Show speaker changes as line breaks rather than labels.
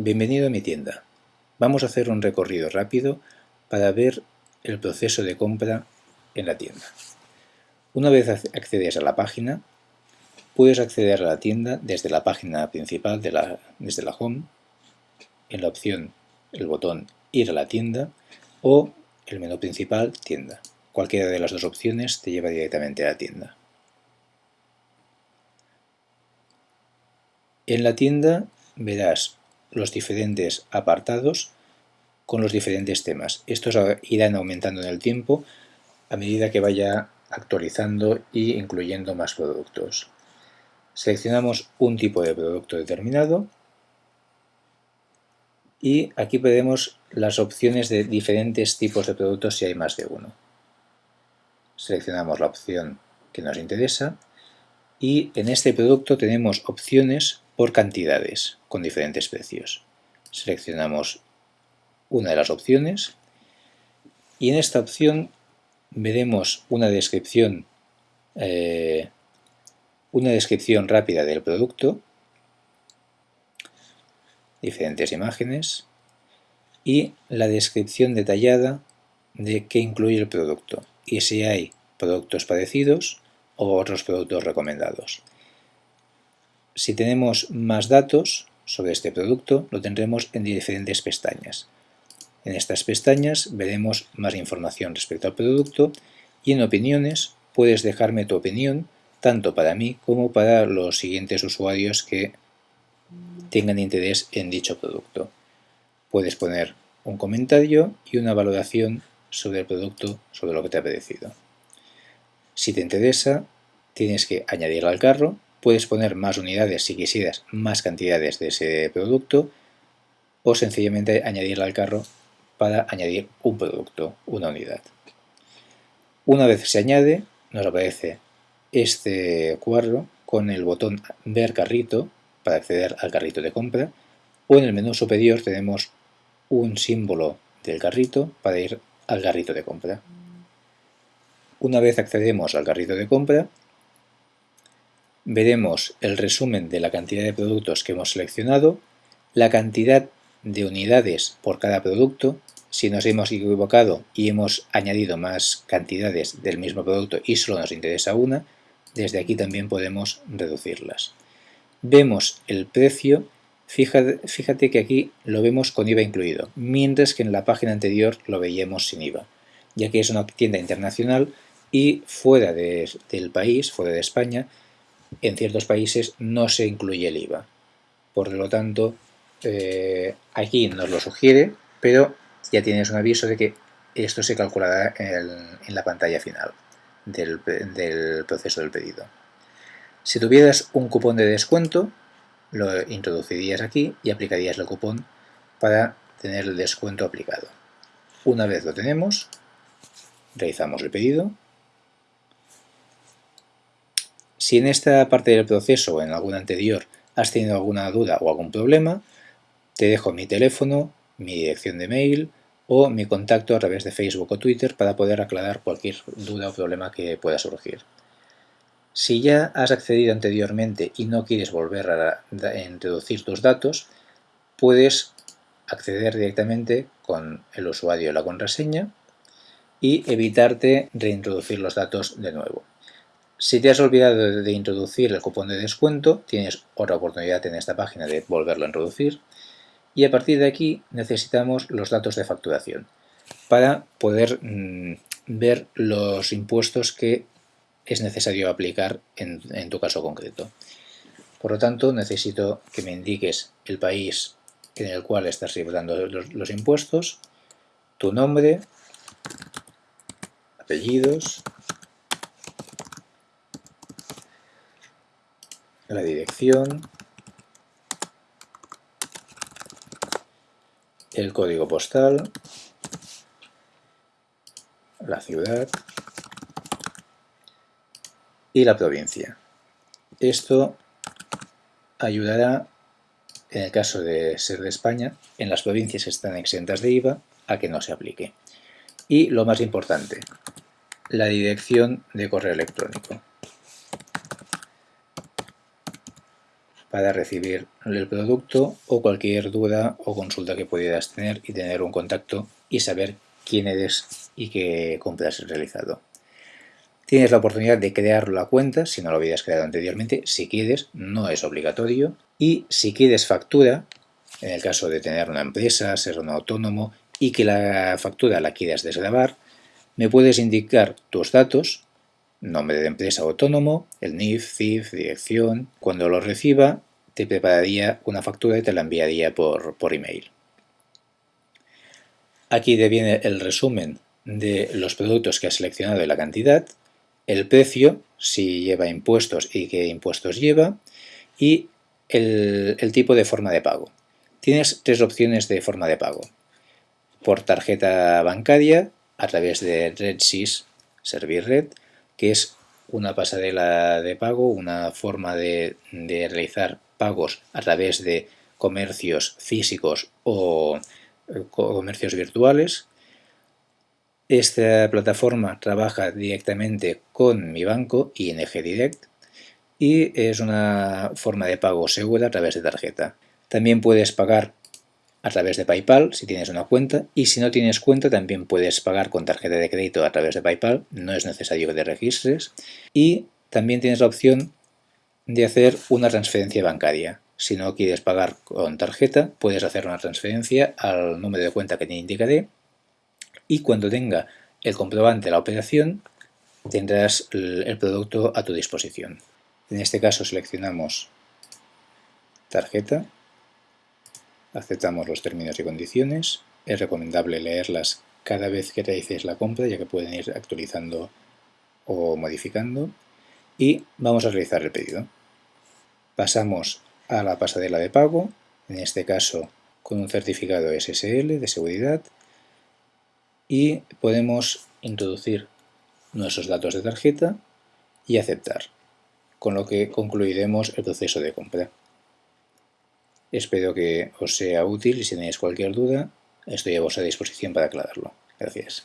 Bienvenido a mi tienda. Vamos a hacer un recorrido rápido para ver el proceso de compra en la tienda. Una vez accedes a la página, puedes acceder a la tienda desde la página principal, desde la home, en la opción, el botón ir a la tienda o el menú principal, tienda. Cualquiera de las dos opciones te lleva directamente a la tienda. En la tienda verás los diferentes apartados con los diferentes temas. Estos irán aumentando en el tiempo a medida que vaya actualizando y incluyendo más productos. Seleccionamos un tipo de producto determinado y aquí podemos las opciones de diferentes tipos de productos si hay más de uno. Seleccionamos la opción que nos interesa y en este producto tenemos opciones por cantidades con diferentes precios. Seleccionamos una de las opciones y en esta opción veremos una descripción eh, una descripción rápida del producto, diferentes imágenes y la descripción detallada de qué incluye el producto y si hay productos parecidos o otros productos recomendados. Si tenemos más datos sobre este producto, lo tendremos en diferentes pestañas. En estas pestañas veremos más información respecto al producto y en opiniones puedes dejarme tu opinión tanto para mí como para los siguientes usuarios que tengan interés en dicho producto. Puedes poner un comentario y una valoración sobre el producto, sobre lo que te ha parecido. Si te interesa, tienes que añadirlo al carro, puedes poner más unidades si quisieras más cantidades de ese producto o sencillamente añadirlo al carro para añadir un producto, una unidad. Una vez se añade, nos aparece este cuadro con el botón ver carrito para acceder al carrito de compra o en el menú superior tenemos un símbolo del carrito para ir al carrito de compra. Una vez accedemos al carrito de compra, veremos el resumen de la cantidad de productos que hemos seleccionado, la cantidad de unidades por cada producto, si nos hemos equivocado y hemos añadido más cantidades del mismo producto y solo nos interesa una, desde aquí también podemos reducirlas. Vemos el precio, fíjate, que aquí lo vemos con IVA incluido, mientras que en la página anterior lo veíamos sin IVA, ya que es una tienda internacional y fuera del país, fuera de España, en ciertos países no se incluye el IVA. Por lo tanto, eh, aquí nos lo sugiere, pero ya tienes un aviso de que esto se calculará en, la pantalla final del, del proceso del pedido. Si tuvieras un cupón de descuento, lo introducirías aquí y aplicarías el cupón para tener el descuento aplicado. Una vez lo tenemos, realizamos el pedido si en esta parte del proceso o en alguna anterior has tenido alguna duda o algún problema, te dejo mi teléfono, mi dirección de mail o mi contacto a través de Facebook o Twitter para poder aclarar cualquier duda o problema que pueda surgir. Si ya has accedido anteriormente y no quieres volver a, introducir tus datos, puedes acceder directamente con el usuario y la contraseña y evitarte reintroducir los datos de nuevo. Si te has olvidado de introducir el cupón de descuento, tienes otra oportunidad en esta página de volverlo a introducir. Y a partir de aquí necesitamos los datos de facturación para poder mm, ver los impuestos que es necesario aplicar en, tu caso concreto. Por lo tanto, necesito que me indiques el país en el cual estás reportando los impuestos, tu nombre, apellidos, la dirección, el código postal, la ciudad y la provincia. Esto ayudará, en el caso de ser de España, en las provincias que están exentas de IVA, a que no se aplique. Y lo más importante, la dirección de correo electrónico. Para recibir el producto o cualquier duda o consulta que pudieras tener y tener un contacto y saber quién eres y qué compras realizado. Tienes la oportunidad de crear la cuenta, si no lo habías creado anteriormente, si quieres, no es obligatorio. Y si quieres factura, en el caso de tener una empresa, ser un autónomo y que la factura la quieras desgravar, me puedes indicar tus datos, nombre de empresa autónomo, el NIF, CIF, dirección. Cuando lo reciba, te prepararía una factura y te la enviaría por, por email. Aquí te viene el resumen de los productos que has seleccionado y la cantidad, el precio, si lleva impuestos y qué impuestos lleva, y el, tipo de forma de pago. Tienes tres opciones de forma de pago. Por tarjeta bancaria, a través de RedSys, Red, que es una pasarela de pago, una forma de, realizar pagos a través de comercios físicos o eh, comercios virtuales esta plataforma trabaja directamente con mi banco, ING Direct, y es una forma de pago segura a través de tarjeta. También puedes pagar a través de PayPal si tienes una cuenta y si no tienes cuenta también puedes pagar con tarjeta de crédito a través de PayPal, no es necesario que te registres y también tienes la opción de hacer una transferencia bancaria. Si no quieres pagar con tarjeta, puedes hacer una transferencia al número de cuenta que te indicaré y cuando tenga el comprobante de la operación tendrás el producto a tu disposición. En este caso seleccionamos tarjeta, aceptamos los términos y condiciones, es recomendable leerlas cada vez que realices la compra ya que pueden ir actualizando o modificando y vamos a realizar el pedido. Pasamos a la pasarela de pago, en este caso con un certificado SSL de seguridad y podemos introducir nuestros datos de tarjeta y aceptar, con lo que concluiremos el proceso de compra. Espero que os sea útil y si tenéis cualquier duda estoy a vuestra disposición para aclararlo. Gracias.